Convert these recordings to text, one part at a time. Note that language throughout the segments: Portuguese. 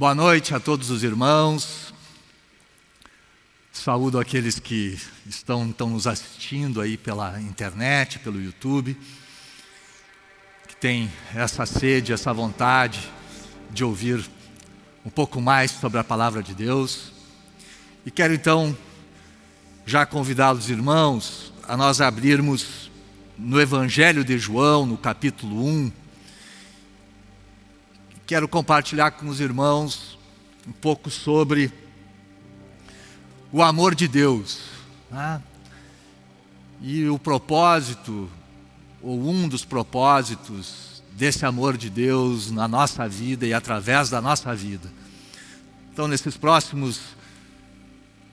Boa noite a todos os irmãos. Saúdo aqueles que estão, estão nos assistindo aí pela internet, pelo YouTube, que tem essa sede, essa vontade de ouvir um pouco mais sobre a palavra de Deus. E quero então já convidar os irmãos a nós abrirmos no Evangelho de João, no capítulo 1, quero compartilhar com os irmãos um pouco sobre o amor de Deus. Né? E o propósito, ou um dos propósitos desse amor de Deus na nossa vida e através da nossa vida. Então, nesses próximos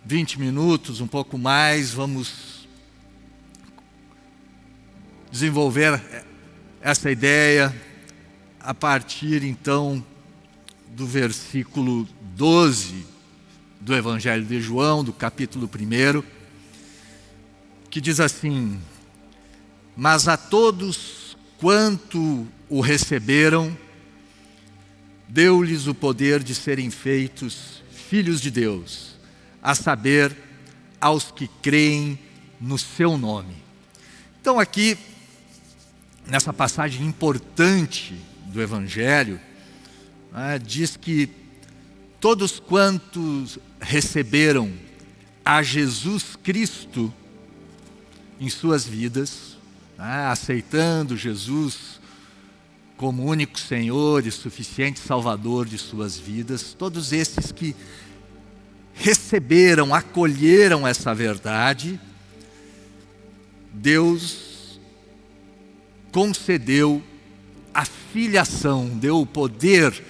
20 minutos, um pouco mais, vamos desenvolver essa ideia a partir então do versículo 12 do Evangelho de João, do capítulo 1, que diz assim: Mas a todos quanto o receberam, deu-lhes o poder de serem feitos filhos de Deus, a saber, aos que creem no seu nome. Então, aqui, nessa passagem importante do Evangelho, né, diz que todos quantos receberam a Jesus Cristo em suas vidas, né, aceitando Jesus como único Senhor e suficiente Salvador de suas vidas, todos esses que receberam, acolheram essa verdade, Deus concedeu a filiação, deu o poder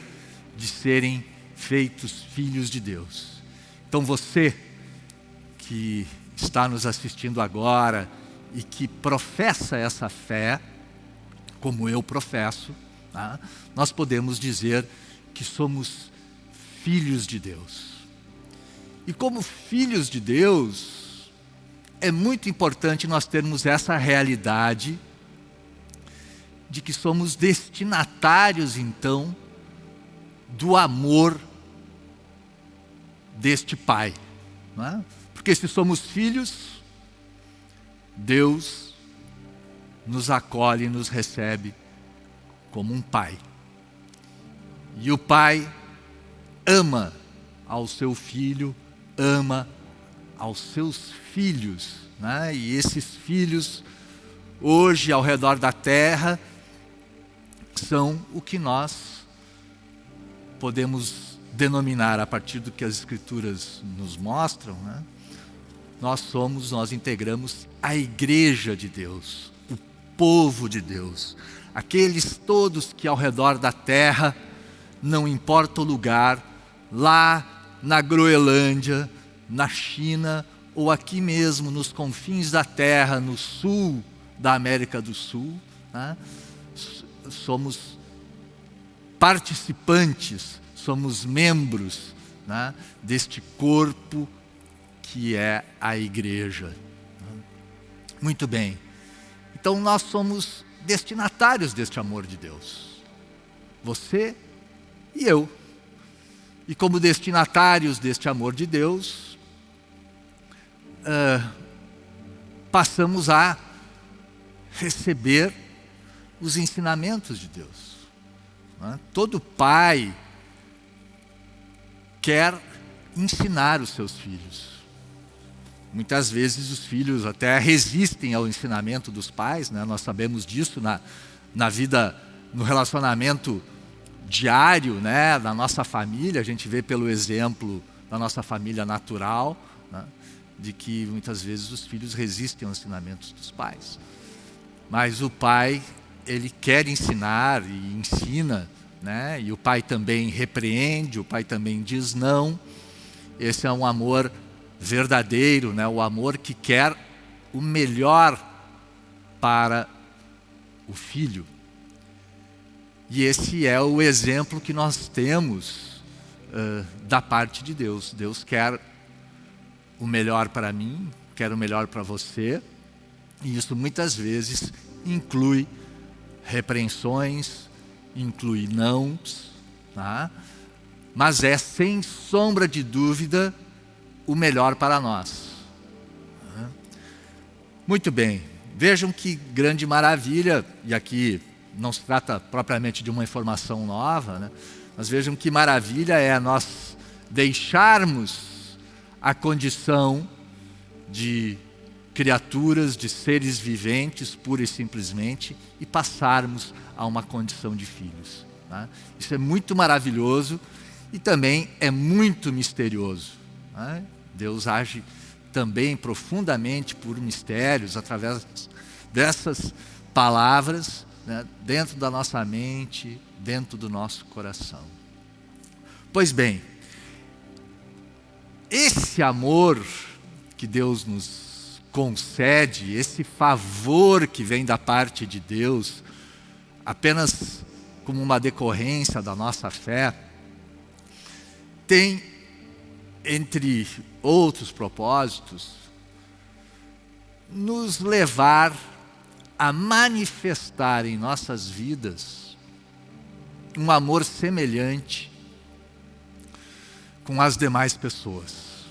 de serem feitos filhos de Deus. Então você que está nos assistindo agora e que professa essa fé, como eu professo, tá? nós podemos dizer que somos filhos de Deus. E como filhos de Deus, é muito importante nós termos essa realidade de que somos destinatários, então, do amor deste Pai. É? Porque se somos filhos, Deus nos acolhe e nos recebe como um Pai. E o Pai ama ao seu filho, ama aos seus filhos. Né? E esses filhos, hoje ao redor da terra, são o que nós podemos denominar a partir do que as Escrituras nos mostram, né? nós somos, nós integramos a igreja de Deus, o povo de Deus, aqueles todos que ao redor da terra, não importa o lugar, lá na Groenlândia, na China ou aqui mesmo nos confins da terra, no sul da América do Sul, né? Somos participantes, somos membros né, deste corpo que é a igreja. Muito bem. Então nós somos destinatários deste amor de Deus. Você e eu. E como destinatários deste amor de Deus, uh, passamos a receber os ensinamentos de Deus. Né? Todo pai quer ensinar os seus filhos. Muitas vezes os filhos até resistem ao ensinamento dos pais, né? nós sabemos disso na, na vida, no relacionamento diário né? da nossa família, a gente vê pelo exemplo da nossa família natural, né? de que muitas vezes os filhos resistem aos ensinamentos dos pais. Mas o pai ele quer ensinar e ensina, né? e o pai também repreende, o pai também diz não. Esse é um amor verdadeiro, né? o amor que quer o melhor para o filho. E esse é o exemplo que nós temos uh, da parte de Deus. Deus quer o melhor para mim, quer o melhor para você, e isso muitas vezes inclui repreensões, inclui nãos, tá? mas é sem sombra de dúvida o melhor para nós. Muito bem, vejam que grande maravilha, e aqui não se trata propriamente de uma informação nova, né? mas vejam que maravilha é nós deixarmos a condição de criaturas, de seres viventes, pura e simplesmente, e passarmos a uma condição de filhos. Né? Isso é muito maravilhoso e também é muito misterioso. Né? Deus age também profundamente por mistérios através dessas palavras né? dentro da nossa mente, dentro do nosso coração. Pois bem, esse amor que Deus nos concede, esse favor que vem da parte de Deus, apenas como uma decorrência da nossa fé, tem, entre outros propósitos, nos levar a manifestar em nossas vidas um amor semelhante com as demais pessoas.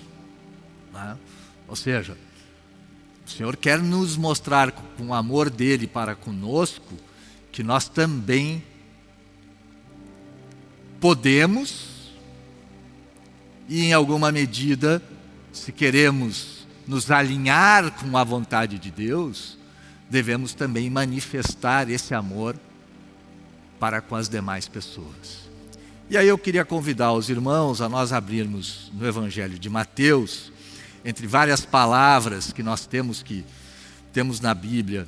Né? Ou seja, o Senhor quer nos mostrar com o amor dele para conosco que nós também podemos e, em alguma medida, se queremos nos alinhar com a vontade de Deus, devemos também manifestar esse amor para com as demais pessoas. E aí eu queria convidar os irmãos a nós abrirmos no Evangelho de Mateus, entre várias palavras que nós temos que temos na Bíblia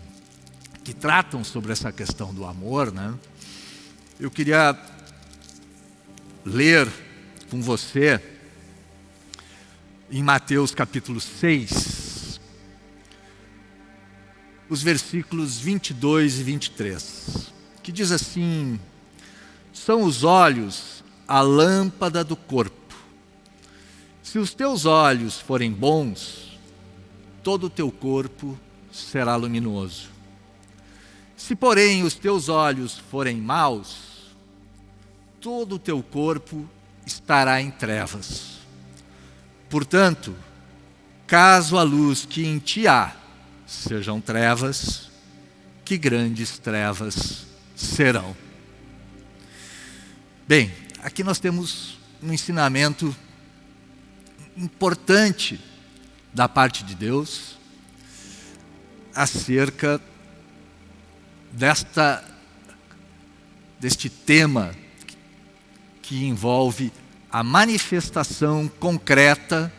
que tratam sobre essa questão do amor, né? Eu queria ler com você em Mateus capítulo 6, os versículos 22 e 23, que diz assim: São os olhos a lâmpada do corpo. Se os teus olhos forem bons, todo o teu corpo será luminoso. Se, porém, os teus olhos forem maus, todo o teu corpo estará em trevas. Portanto, caso a luz que em ti há sejam trevas, que grandes trevas serão. Bem, aqui nós temos um ensinamento importante da parte de Deus acerca desta, deste tema que envolve a manifestação concreta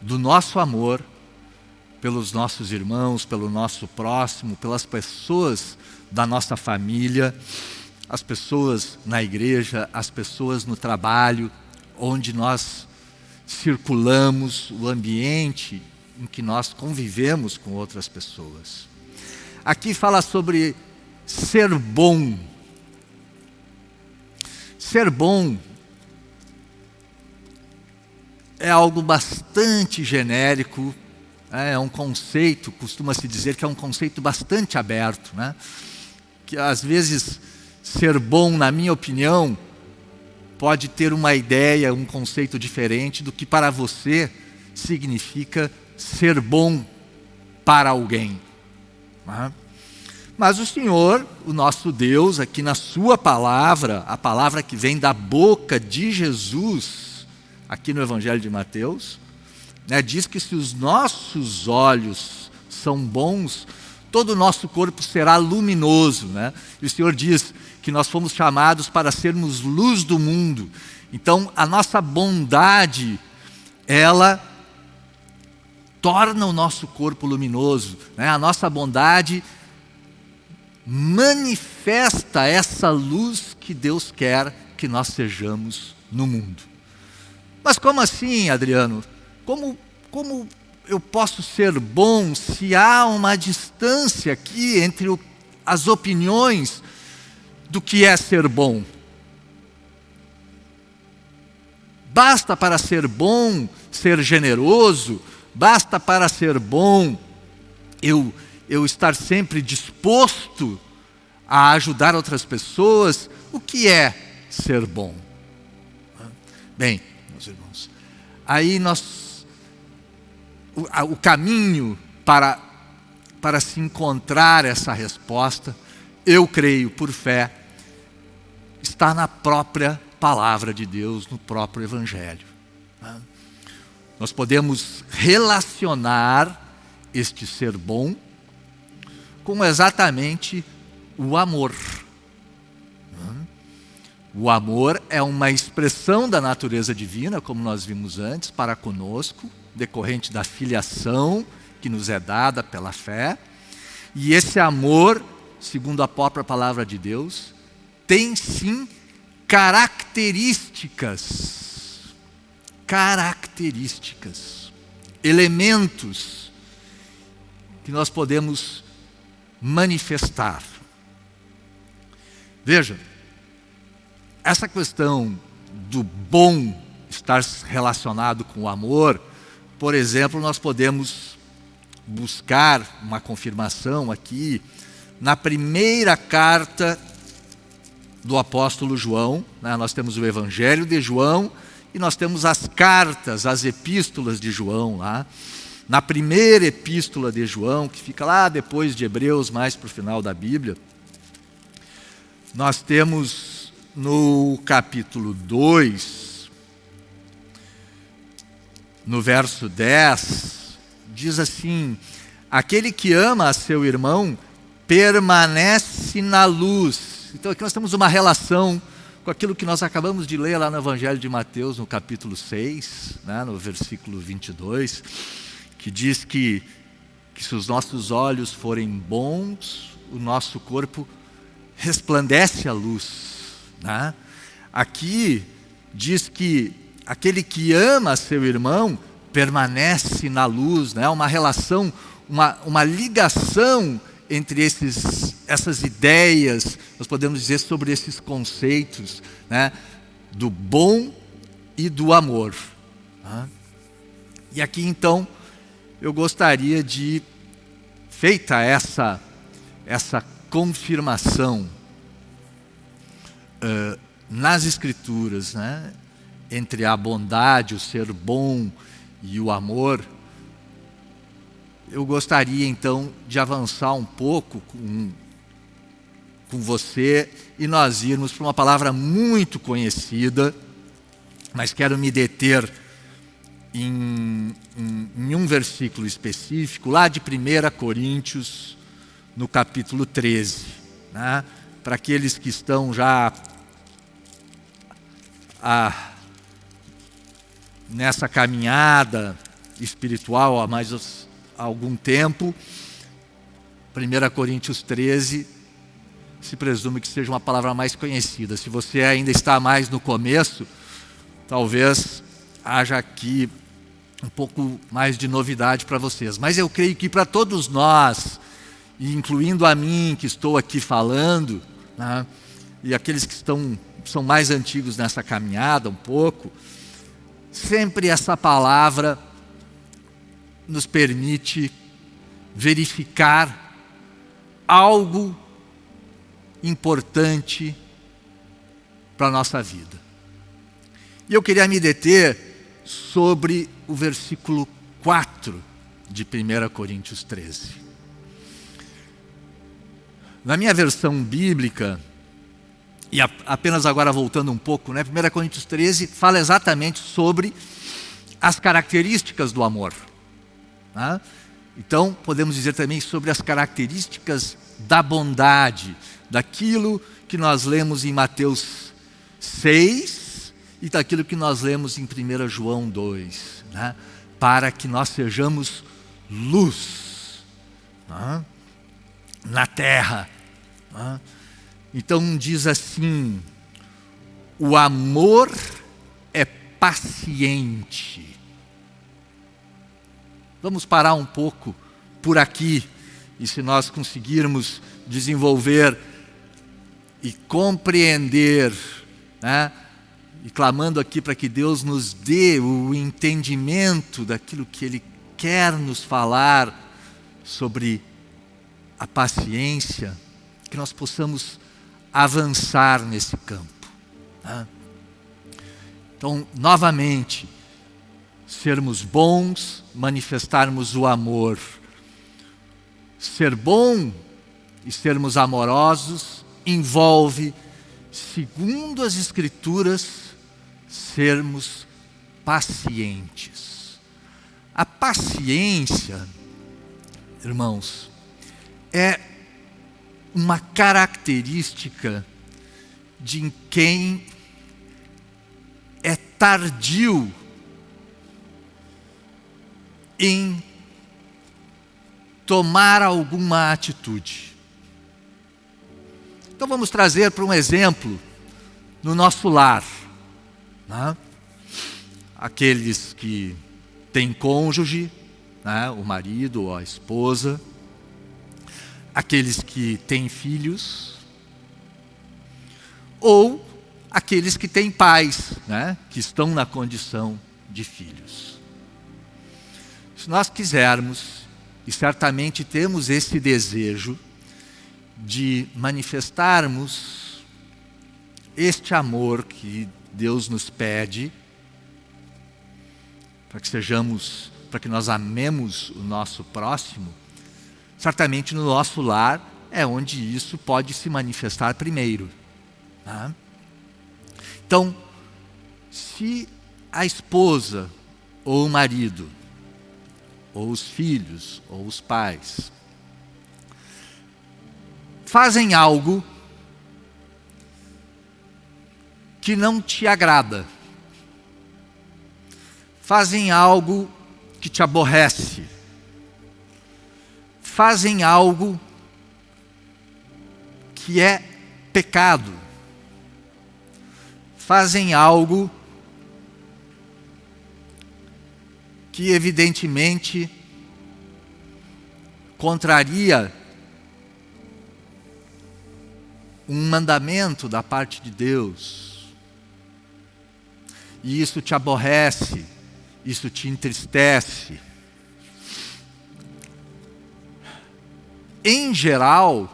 do nosso amor pelos nossos irmãos, pelo nosso próximo, pelas pessoas da nossa família, as pessoas na igreja, as pessoas no trabalho, onde nós circulamos, o ambiente em que nós convivemos com outras pessoas. Aqui fala sobre ser bom. Ser bom é algo bastante genérico, é, é um conceito, costuma-se dizer que é um conceito bastante aberto, né? que às vezes ser bom, na minha opinião, pode ter uma ideia, um conceito diferente do que para você significa ser bom para alguém. Né? Mas o Senhor, o nosso Deus, aqui na Sua palavra, a palavra que vem da boca de Jesus, aqui no Evangelho de Mateus, né, diz que se os nossos olhos são bons, todo o nosso corpo será luminoso. Né? E o Senhor diz que nós fomos chamados para sermos luz do mundo. Então, a nossa bondade, ela torna o nosso corpo luminoso. Né? A nossa bondade manifesta essa luz que Deus quer que nós sejamos no mundo. Mas como assim, Adriano? Como, como eu posso ser bom se há uma distância aqui entre o, as opiniões do que é ser bom? Basta para ser bom ser generoso, Basta para ser bom eu, eu estar sempre disposto a ajudar outras pessoas. O que é ser bom? Bem, meus irmãos, aí nós. O, o caminho para, para se encontrar essa resposta, eu creio por fé, está na própria palavra de Deus, no próprio Evangelho. Né? Nós podemos relacionar este ser bom com exatamente o amor. O amor é uma expressão da natureza divina, como nós vimos antes, para conosco, decorrente da filiação que nos é dada pela fé. E esse amor, segundo a própria palavra de Deus, tem sim características. Características. Elementos que nós podemos manifestar. Veja, essa questão do bom estar relacionado com o amor, por exemplo, nós podemos buscar uma confirmação aqui na primeira carta do apóstolo João. Né? Nós temos o Evangelho de João e nós temos as cartas, as epístolas de João lá. Na primeira epístola de João, que fica lá depois de Hebreus, mais para o final da Bíblia, nós temos no capítulo 2, no verso 10, diz assim: Aquele que ama a seu irmão permanece na luz. Então aqui nós temos uma relação com aquilo que nós acabamos de ler lá no Evangelho de Mateus, no capítulo 6, né, no versículo 22, que diz que, que se os nossos olhos forem bons, o nosso corpo resplandece a luz. Né? Aqui diz que aquele que ama seu irmão permanece na luz, né? uma relação, uma, uma ligação entre esses, essas ideias, nós podemos dizer sobre esses conceitos né? do bom e do amor. Né? E aqui então eu gostaria de, feita essa, essa confirmação, uh, nas Escrituras, né, entre a bondade, o ser bom e o amor, eu gostaria então de avançar um pouco com, com você e nós irmos para uma palavra muito conhecida, mas quero me deter em, em, em um versículo específico, lá de 1 Coríntios, no capítulo 13. Né? Para aqueles que estão já a, nessa caminhada espiritual há mais algum tempo. 1 Coríntios 13 se presume que seja uma palavra mais conhecida. Se você ainda está mais no começo, talvez haja aqui um pouco mais de novidade para vocês. Mas eu creio que para todos nós, incluindo a mim que estou aqui falando, né, e aqueles que estão são mais antigos nessa caminhada um pouco, sempre essa palavra nos permite verificar algo importante para a nossa vida. E eu queria me deter sobre o versículo 4 de 1 Coríntios 13. Na minha versão bíblica, e apenas agora voltando um pouco, né? 1 Coríntios 13 fala exatamente sobre as características do amor. Né? Então, podemos dizer também sobre as características da bondade, daquilo que nós lemos em Mateus 6 e daquilo que nós lemos em 1 João 2, né? para que nós sejamos luz né? na terra. Né? Então diz assim: o amor é paciente. Vamos parar um pouco por aqui e se nós conseguirmos desenvolver e compreender, né, e clamando aqui para que Deus nos dê o entendimento daquilo que Ele quer nos falar sobre a paciência, que nós possamos avançar nesse campo. Né? Então, novamente, sermos bons, manifestarmos o amor. Ser bom e sermos amorosos envolve, segundo as Escrituras, sermos pacientes. A paciência, irmãos, é uma característica de quem é tardio em tomar alguma atitude. Então vamos trazer para um exemplo no nosso lar. Né? Aqueles que têm cônjuge, né? o marido ou a esposa, aqueles que têm filhos, ou aqueles que têm pais, né? que estão na condição de filhos. Se nós quisermos, e certamente temos esse desejo, de manifestarmos este amor que Deus nos pede, para que sejamos, para que nós amemos o nosso próximo, certamente no nosso lar é onde isso pode se manifestar primeiro. Tá? Então, se a esposa ou o marido, ou os filhos, ou os pais, fazem algo que não te agrada, fazem algo que te aborrece, fazem algo que é pecado, fazem algo que evidentemente contraria um mandamento da parte de Deus. E isso te aborrece, isso te entristece. Em geral,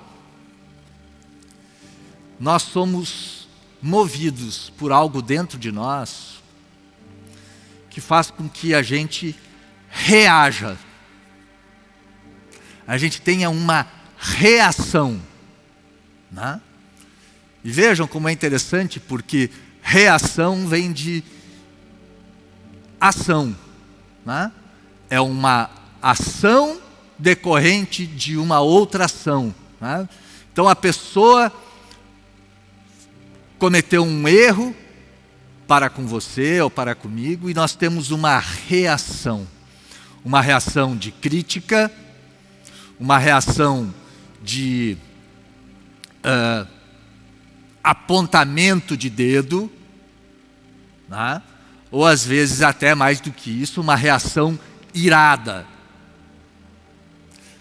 nós somos movidos por algo dentro de nós que faz com que a gente reaja, a gente tenha uma reação. Né? E vejam como é interessante, porque reação vem de ação. Né? É uma ação decorrente de uma outra ação. Né? Então a pessoa cometeu um erro para com você ou para comigo e nós temos uma reação. Uma reação de crítica, uma reação de uh, apontamento de dedo, né? ou às vezes até mais do que isso, uma reação irada.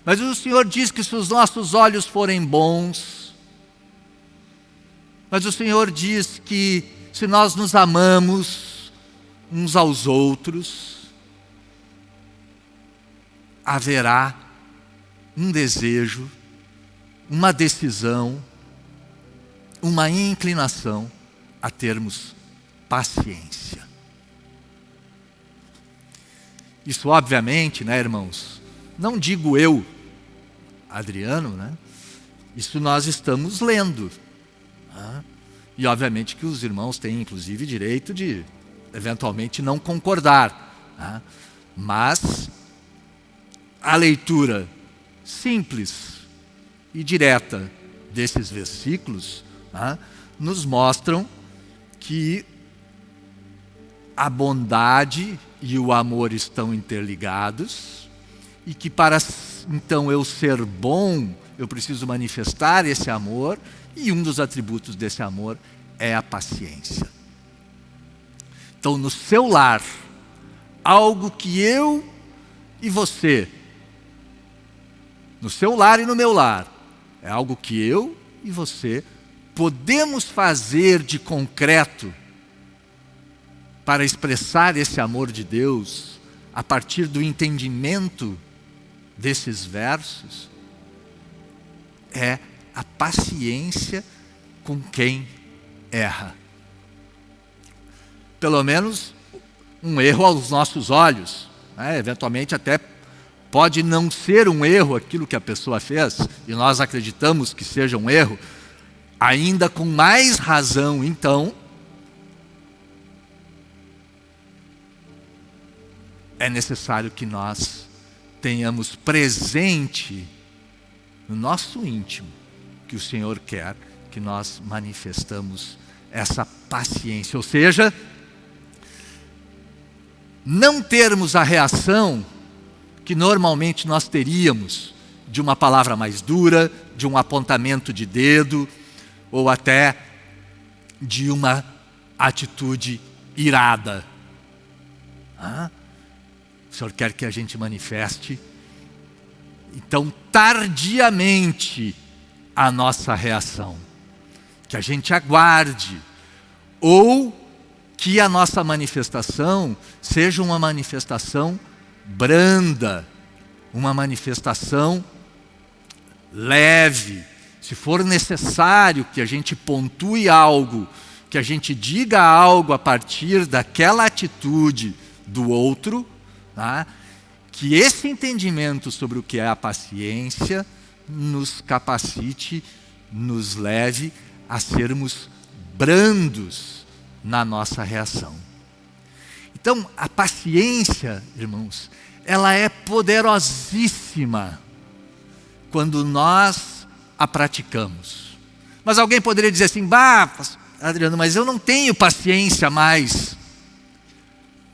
Mas o Senhor diz que se os nossos olhos forem bons, mas o Senhor diz que se nós nos amamos uns aos outros, haverá um desejo, uma decisão, uma inclinação a termos paciência. Isso, obviamente, né, irmãos? Não digo eu, Adriano, né? Isso nós estamos lendo. Né? E, obviamente, que os irmãos têm, inclusive, direito de, eventualmente, não concordar. Né? Mas a leitura simples e direta desses versículos né, nos mostram que a bondade e o amor estão interligados e que para então eu ser bom, eu preciso manifestar esse amor e um dos atributos desse amor é a paciência. Então, no seu lar, algo que eu e você, no seu lar e no meu lar, é algo que eu e você podemos fazer de concreto para expressar esse amor de Deus a partir do entendimento desses versos é a paciência com quem erra. pelo menos, um erro aos nossos olhos. Né? Eventualmente, até pode não ser um erro aquilo que a pessoa fez, e nós acreditamos que seja um erro, ainda com mais razão, então, é necessário que nós tenhamos presente no nosso íntimo que o Senhor quer que nós manifestamos essa paciência, ou seja, não termos a reação que normalmente nós teríamos de uma palavra mais dura, de um apontamento de dedo, ou até de uma atitude irada. Ah, o Senhor quer que a gente manifeste, então, tardiamente, a nossa reação. Que a gente aguarde, ou que a nossa manifestação seja uma manifestação branda, uma manifestação leve. Se for necessário que a gente pontue algo, que a gente diga algo a partir daquela atitude do outro, tá? que esse entendimento sobre o que é a paciência nos capacite, nos leve a sermos brandos na nossa reação. Então, a paciência, irmãos, ela é poderosíssima quando nós a praticamos. Mas alguém poderia dizer assim: "Bah, Adriano, mas eu não tenho paciência mais".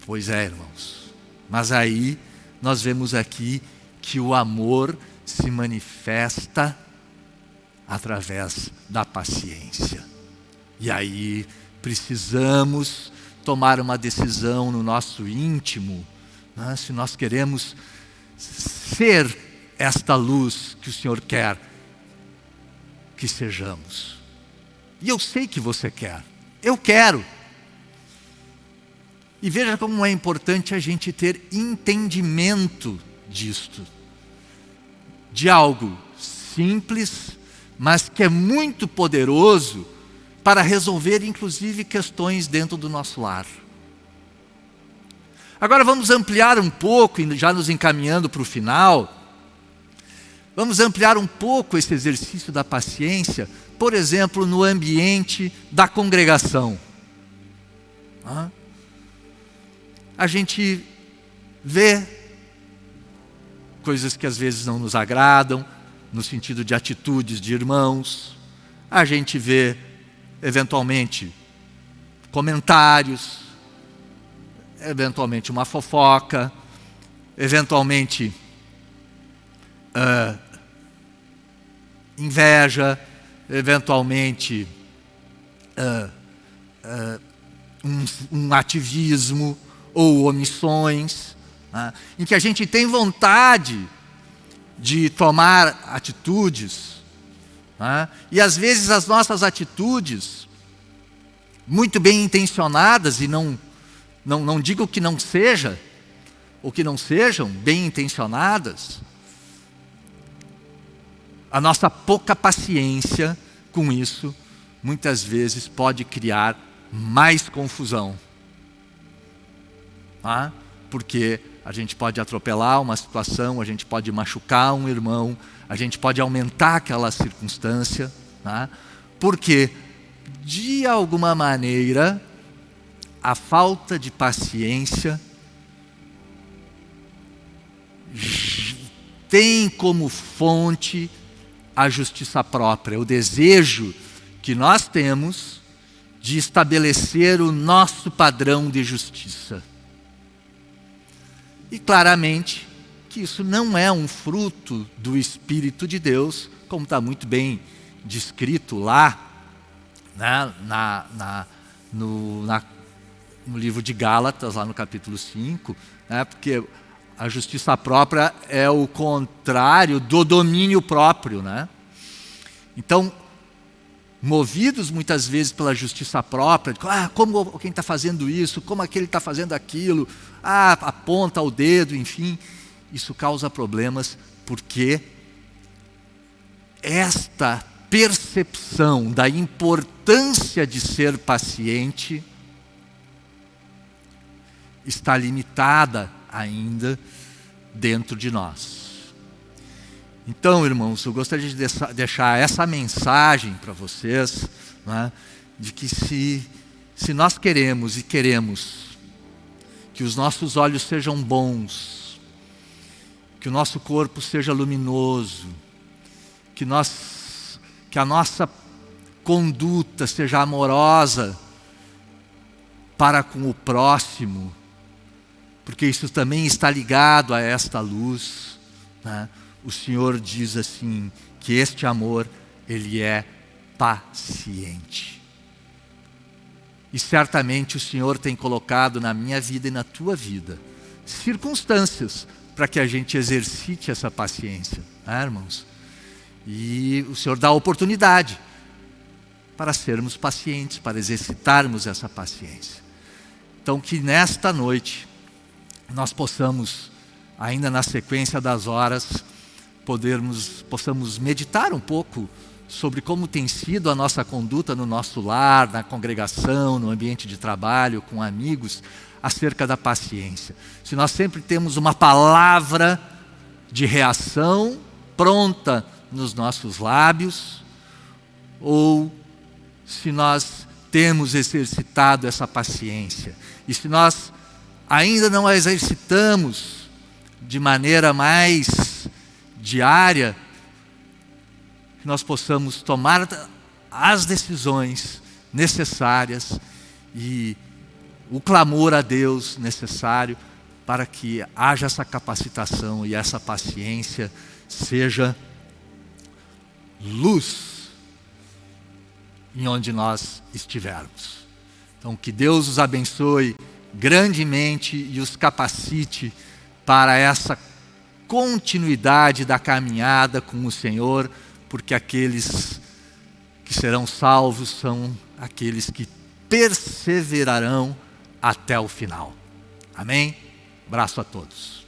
Pois é, irmãos. Mas aí nós vemos aqui que o amor se manifesta através da paciência. E aí precisamos tomar uma decisão no nosso íntimo, né? se nós queremos ser esta luz que o Senhor quer que sejamos. E eu sei que você quer, eu quero. E veja como é importante a gente ter entendimento disto, de algo simples, mas que é muito poderoso para resolver inclusive questões dentro do nosso lar. Agora vamos ampliar um pouco, já nos encaminhando para o final, vamos ampliar um pouco esse exercício da paciência, por exemplo, no ambiente da congregação. A gente vê coisas que às vezes não nos agradam, no sentido de atitudes de irmãos, a gente vê eventualmente comentários, eventualmente uma fofoca, eventualmente uh, inveja, eventualmente uh, uh, um, um, ativismo ou omissões, né, em que a gente tem vontade de tomar atitudes né? E às vezes as nossas atitudes, muito bem intencionadas, e não, não, não digo que não seja, ou que não sejam bem intencionadas, a nossa pouca paciência com isso, muitas vezes pode criar mais confusão. Ah, porque a gente pode atropelar uma situação, a gente pode machucar um irmão, a gente pode aumentar aquela circunstância, né? porque, de alguma maneira, a falta de paciência tem como fonte a justiça própria, o desejo que nós temos de estabelecer o nosso padrão de justiça. E claramente que isso não é um fruto do Espírito de Deus, como está muito bem descrito lá né, na, na, no, na, no livro de Gálatas, lá no capítulo 5, né, porque a justiça própria é o contrário do domínio próprio. Né? Então, movidos muitas vezes pela justiça própria, ah, como quem está fazendo isso, como aquele está fazendo aquilo, ah, aponta o dedo, enfim, isso causa problemas porque esta percepção da importância de ser paciente está limitada ainda dentro de nós. Então, irmãos, eu gostaria de deixar essa mensagem para vocês, né, de que se, se nós queremos e queremos que os nossos olhos sejam bons, que o nosso corpo seja luminoso, que, nós, que a nossa conduta seja amorosa para com o próximo, porque isso também está ligado a esta luz. Né? O Senhor diz assim que este amor ele é paciente. E certamente o Senhor tem colocado na minha vida e na tua vida circunstâncias para que a gente exercite essa paciência, né, irmãos? E o Senhor dá a oportunidade para sermos pacientes, para exercitarmos essa paciência. Então, que nesta noite nós possamos, ainda na sequência das horas, podermos, possamos meditar um pouco sobre como tem sido a nossa conduta no nosso lar, na congregação, no ambiente de trabalho, com amigos, acerca da paciência. Se nós sempre temos uma palavra de reação pronta nos nossos lábios, ou se nós temos exercitado essa paciência, e se nós ainda não a exercitamos de maneira mais diária, que nós possamos tomar as decisões necessárias e o clamor a Deus necessário para que haja essa capacitação e essa paciência seja luz em onde nós estivermos. Então, que Deus os abençoe grandemente e os capacite para essa continuidade da caminhada com o Senhor porque aqueles que serão salvos são aqueles que perseverarão até o final. Amém? Abraço a todos.